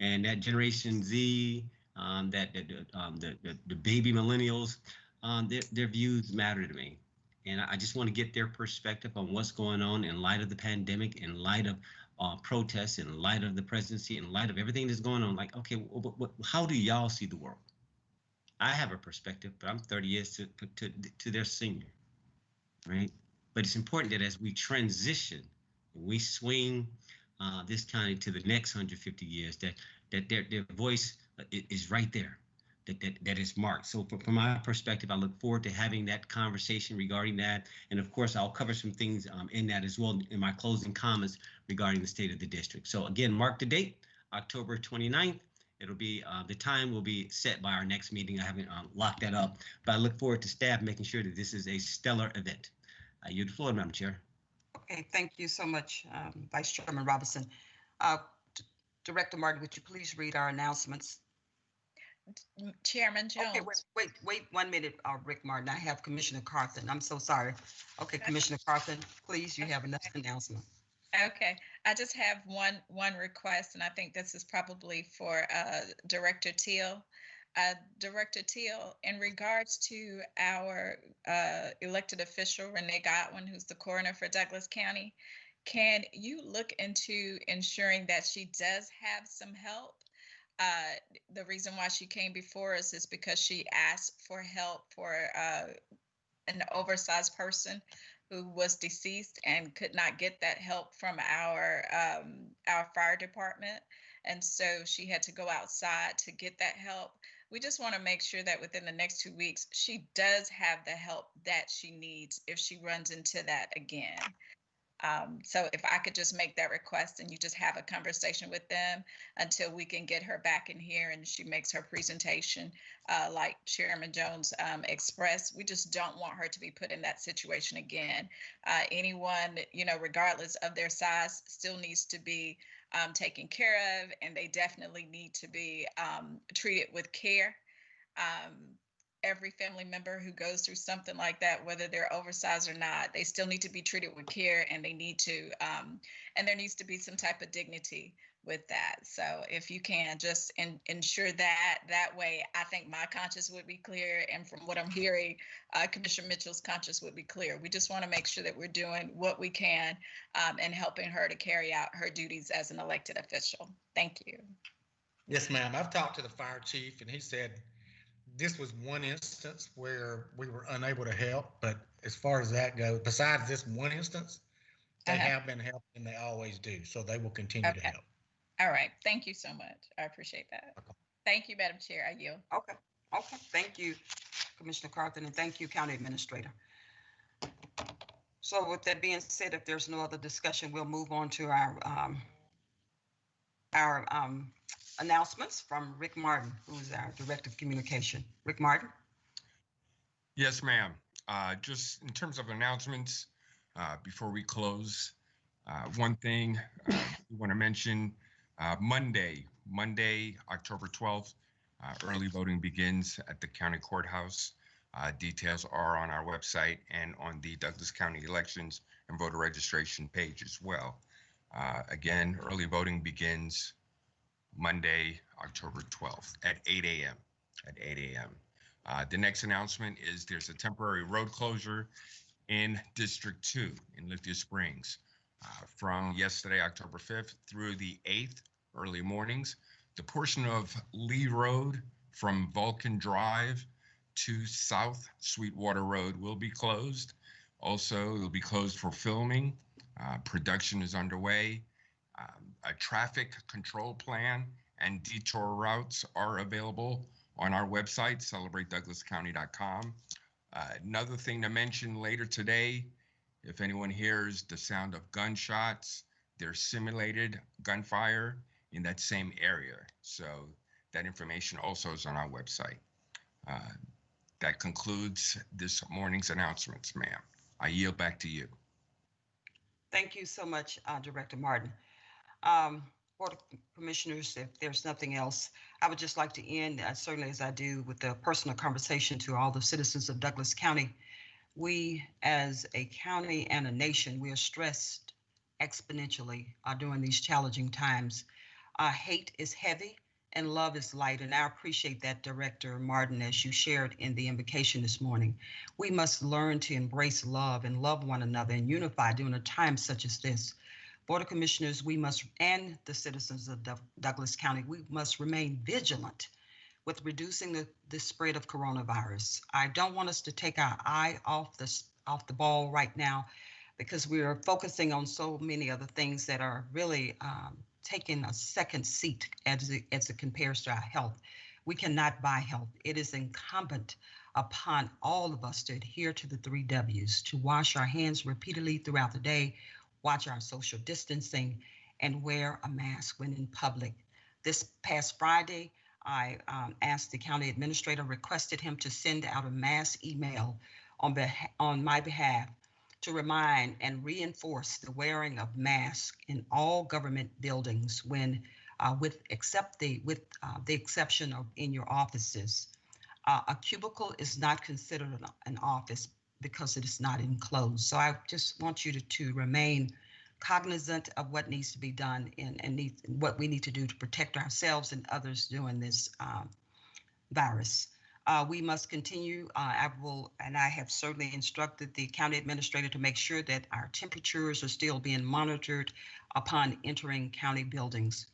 And that Generation Z, um, that that the, um, the, the the baby millennials, um, their their views matter to me. And I just want to get their perspective on what's going on in light of the pandemic, in light of uh, protests in light of the presidency, in light of everything that's going on. Like, okay, wh- wh- how do y'all see the world? I have a perspective, but I'm 30 years to, to, to their senior, right? But it's important that as we transition, we swing uh, this county to the next 150 years, that that their, their voice uh, is right there, that, that, that is marked. So from, from my perspective, I look forward to having that conversation regarding that. And of course, I'll cover some things um, in that as well in my closing comments regarding the state of the district. So again, mark the date, October 29th. It'll be, uh, the time will be set by our next meeting. I haven't um, locked that up, but I look forward to staff making sure that this is a stellar event. I yield the floor, Madam Chair. Okay, thank you so much, um, Vice Chairman Robinson. Uh, Director Martin, would you please read our announcements? M- Chairman Okay, wait, wait, wait one minute, uh, Rick Martin. I have Commissioner Carthen. I'm so sorry. Okay, Commissioner Carthen, please, you have another announcement. Okay, I just have one, one request, and I think this is probably for uh, Director Teal. Uh, Director Teal, in regards to our uh, elected official Renee Godwin, who's the coroner for Douglas County, can you look into ensuring that she does have some help? Uh, the reason why she came before us is because she asked for help for uh, an oversized person who was deceased and could not get that help from our um, our fire department, and so she had to go outside to get that help. We just want to make sure that within the next two weeks, she does have the help that she needs if she runs into that again. Um, so if I could just make that request and you just have a conversation with them until we can get her back in here and she makes her presentation, uh, like Chairman Jones um, expressed, we just don't want her to be put in that situation again. Uh, anyone, you know, regardless of their size, still needs to be um, taken care of, and they definitely need to be um, treated with care. Um, every family member who goes through something like that, whether they're oversized or not, they still need to be treated with care, and they need to, um, and there needs to be some type of dignity with that. So if you can just in, ensure that that way, I think my conscience would be clear, and from what I'm hearing, uh, Commissioner Mitchell's conscience would be clear. We just want to make sure that we're doing what we can um, and helping her to carry out her duties as an elected official. Thank you. Yes, ma'am. I've talked to the fire chief and he said this was one instance where we were unable to help, but as far as that goes, besides this one instance, they Uh-huh. have been helping and they always do, so they will continue to help. All right, thank you so much. I appreciate that. Welcome. Thank you, Madam Chair. I yield. Okay, okay, thank you, Commissioner Carthen, and thank you, County Administrator. So with that being said, if there's no other discussion, we'll move on to our, um, our, um, announcements from Rick Martin, who's our Director of Communication. Rick Martin? Yes, ma'am. Uh, just in terms of announcements, uh, before we close, uh, one thing uh, we want to mention uh, Monday, Monday, October 12th, uh, early voting begins at the county courthouse. Uh, details are on our website and on the Douglas County Elections and Voter Registration page as well. Uh, again, early voting begins Monday, October 12th at 8 a.m. At 8 a.m. Uh, the next announcement is there's a temporary road closure in District 2 in Lithia Springs uh, from yesterday, October 5th through the 8th, early mornings. The portion of Lee Road from Vulcan Drive to South Sweetwater Road will be closed. Also, it'll be closed for filming. Uh, production is underway. Um, a traffic control plan and detour routes are available on our website, celebratedouglascounty.com. Uh, another thing to mention later today, if anyone hears the sound of gunshots, there's simulated gunfire in that same area. So that information also is on our website. Uh, that concludes this morning's announcements, ma'am. I yield back to you. Thank you so much, uh, Director Martin. Um, Board of Commissioners, if there's nothing else, I would just like to end, uh, certainly as I do, with a personal conversation to all the citizens of Douglas County. We, as a county and a nation, we are stressed exponentially uh, during these challenging times. Uh, hate is heavy and love is light, and I appreciate that, Director Martin, as you shared in the invocation this morning. We must learn to embrace love and love one another and unify during a time such as this. Board of Commissioners, we must, and the citizens of Douglas County, we must remain vigilant with reducing the, the spread of coronavirus. I don't want us to take our eye off this, off the ball right now because we are focusing on so many other things that are really um, taking a second seat as it, as it compares to our health. We cannot buy health. It is incumbent upon all of us to adhere to the three W's, to wash our hands repeatedly throughout the day, watch our social distancing, and wear a mask when in public. This past Friday, I um, asked the county administrator, requested him to send out a mass email on, beha- on my behalf to remind and reinforce the wearing of masks in all government buildings when, uh, with except the with uh, the exception of in your offices. Uh, a cubicle is not considered an, an office because it is not enclosed. So I just want you to, to remain cognizant of what needs to be done and, and need, what we need to do to protect ourselves and others during this um, virus. Uh, we must continue. Uh, I will, and I have certainly instructed the county administrator to make sure that our temperatures are still being monitored upon entering county buildings.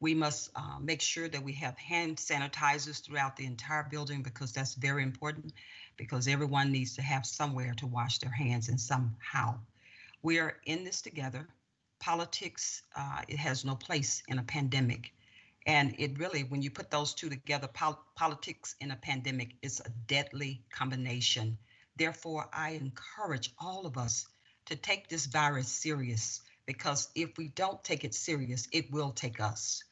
We must uh, make sure that we have hand sanitizers throughout the entire building because that's very important because everyone needs to have somewhere to wash their hands and somehow. We are in this together. Politics, uh, it has no place in a pandemic. And it really, when you put those two together, pol- politics in a pandemic is a deadly combination. Therefore, I encourage all of us to take this virus serious because if we don't take it serious, it will take us.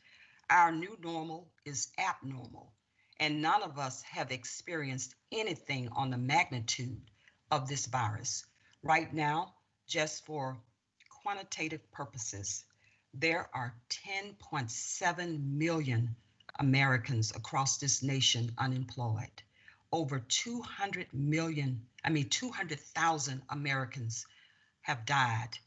Our new normal is abnormal, and none of us have experienced anything on the magnitude of this virus. Right now, just for quantitative purposes, there are 10.7 million Americans across this nation unemployed. Over 200 million, I mean, 200,000 Americans have died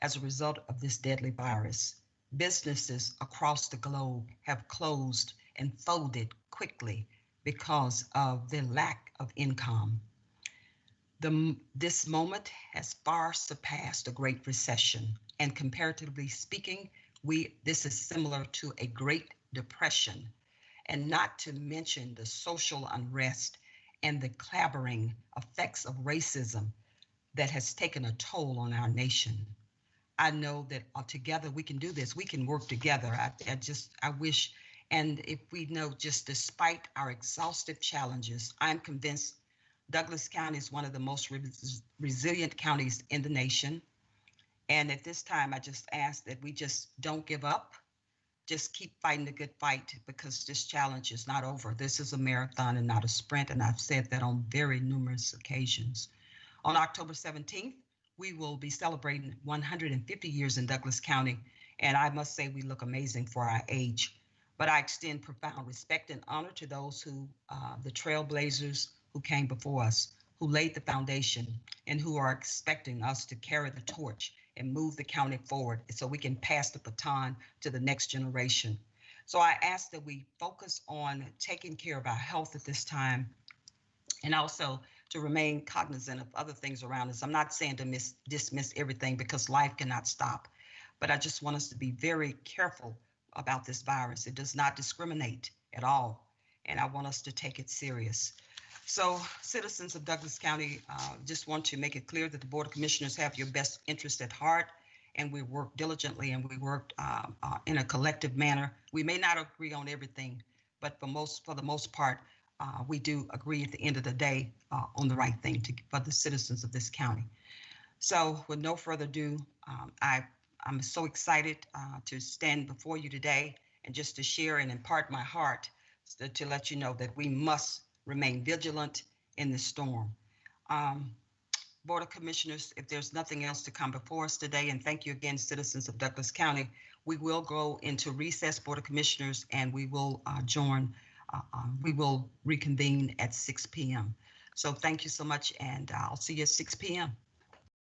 as a result of this deadly virus. Businesses across the globe have closed and folded quickly because of the lack of income. The, this moment has far surpassed the Great Recession, and comparatively speaking, we this is similar to a Great Depression. and not to mention the social unrest and the clabbering effects of racism that has taken a toll on our nation. I know that together we can do this. We can work together. I, I just, I wish, and if we know just despite our exhaustive challenges, I'm convinced Douglas County is one of the most res- resilient counties in the nation. And at this time, I just ask that we just don't give up. Just keep fighting the good fight because this challenge is not over. This is a marathon and not a sprint. And I've said that on very numerous occasions. On October 17th, we will be celebrating 150 years in Douglas County. And I must say, we look amazing for our age. But I extend profound respect and honor to those who, uh, the trailblazers who came before us, who laid the foundation, and who are expecting us to carry the torch and move the county forward so we can pass the baton to the next generation. So I ask that we focus on taking care of our health at this time and also to remain cognizant of other things around us. I'm not saying to miss, dismiss everything because life cannot stop, but I just want us to be very careful about this virus. It does not discriminate at all, and I want us to take it serious. So, citizens of Douglas County, uh, just want to make it clear that the Board of Commissioners have your best interest at heart, and we work diligently and we work uh, uh, in a collective manner. We may not agree on everything, but for most, for the most part, uh, we do agree at the end of the day uh, on the right thing to, for the citizens of this county. So, with no further ado, um, I I'm so excited uh, to stand before you today and just to share and impart my heart to, to let you know that we must remain vigilant in the storm. Um, Board of Commissioners, if there's nothing else to come before us today, and thank you again, citizens of Douglas County, we will go into recess, Board of Commissioners, and we will uh, join, uh, uh, we will reconvene at 6 p.m. So thank you so much, and I'll see you at 6 p.m.